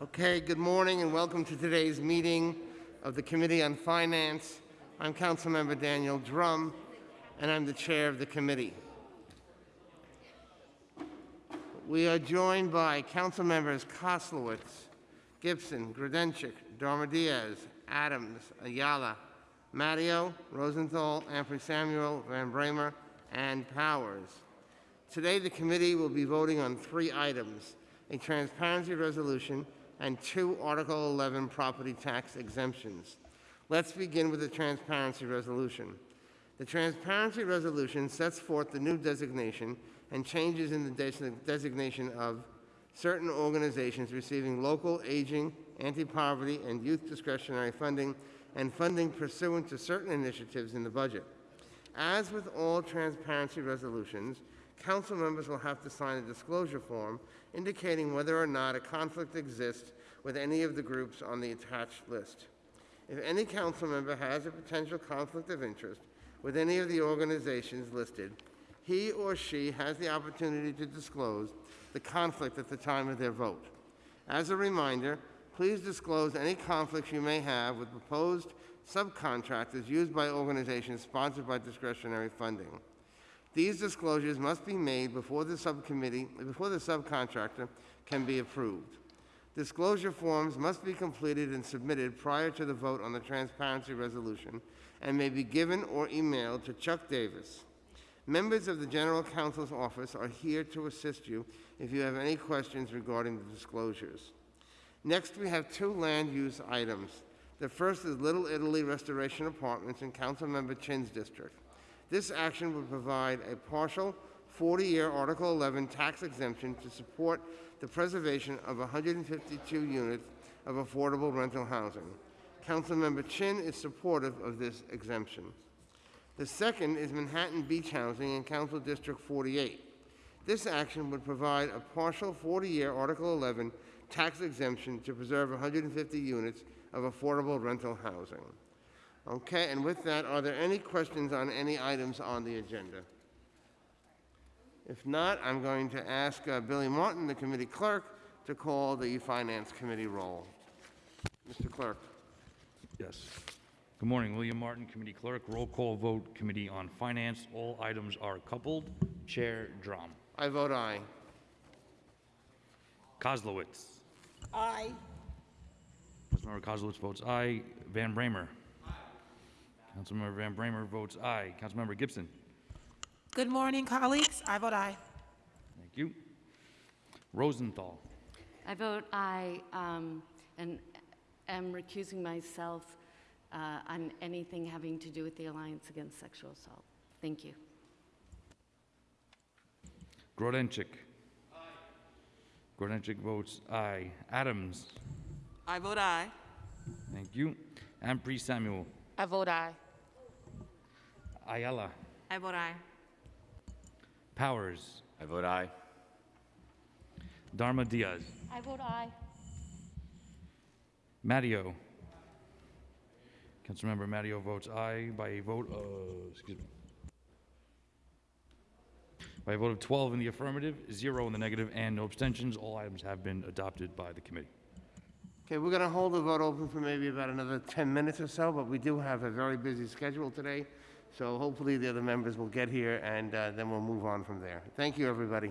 Okay, good morning and welcome to today's meeting of the Committee on Finance. I'm Councilmember Daniel Dromm, and I'm the chair of the committee. We are joined by council members Koslowitz, Gibson, Grodenchik, Darma Diaz, Adams, Ayala, Matteo, Rosenthal, Ampry Samuel, Van Bramer, and Powers. Today, the committee will be voting on three items, a transparency resolution and two Article 11 property tax exemptions. Let's begin with the transparency resolution. The transparency resolution sets forth the new designation and changes in the des- designation of certain organizations receiving local aging, anti-poverty, and youth discretionary funding, and funding pursuant to certain initiatives in the budget. As with all transparency resolutions, council members will have to sign a disclosure form indicating whether or not a conflict exists with any of the groups on the attached list. If any council member has a potential conflict of interest with any of the organizations listed, he or she has the opportunity to disclose the conflict at the time of their vote. As a reminder, please disclose any conflicts you may have with proposed subcontractors used by organizations sponsored by discretionary funding. These disclosures must be made before the subcommittee, before the subcontractor can be approved. Disclosure forms must be completed and submitted prior to the vote on the transparency resolution and may be given or emailed to Chuck Davis. Members of the General Counsel's office are here to assist you if you have any questions regarding the disclosures. Next, we have two land use items. The first is Little Italy Restoration Apartments in Councilmember Chin's district. This action would provide a partial 40-year Article 11 tax exemption to support the preservation of 152 units of affordable rental housing. Councilmember Chin is supportive of this exemption. The second is Manhattan Beach Housing in Council District 48. This action would provide a partial 40-year Article 11 tax exemption to preserve 150 units of affordable rental housing. Okay, and with that, are there any questions on any items on the agenda? If not, I'm going to ask uh, Billy Martin, the committee clerk, to call the Finance Committee roll. Mr. Clerk. Yes. Good morning, William Martin, Committee Clerk. Roll call vote, Committee on Finance. All items are coupled. Chair Dromm. I vote aye. Koslowitz. Aye. Councilmember Koslowitz votes aye. Van Bramer. Councilmember Van Bramer votes aye. Councilmember Gibson. Good morning, colleagues. I vote aye. Thank you. Rosenthal. I vote aye um, and am recusing myself uh, on anything having to do with the Alliance Against Sexual Assault. Thank you. Grodenchik. Aye. Grodenchik votes aye. Adams. I vote aye. Thank you. Ampry Samuel. I vote aye. Ayala. I vote aye. Powers. I vote aye. Darma Diaz. I vote aye. Matteo. Councilmember Matteo votes aye by a vote of, excuse me. By a vote of 12 in the affirmative, zero in the negative, and no abstentions, all items have been adopted by the committee. Okay, we're going to hold the vote open for maybe about another 10 minutes or so, but we do have a very busy schedule today, so hopefully the other members will get here, and uh, then we'll move on from there. Thank you, everybody.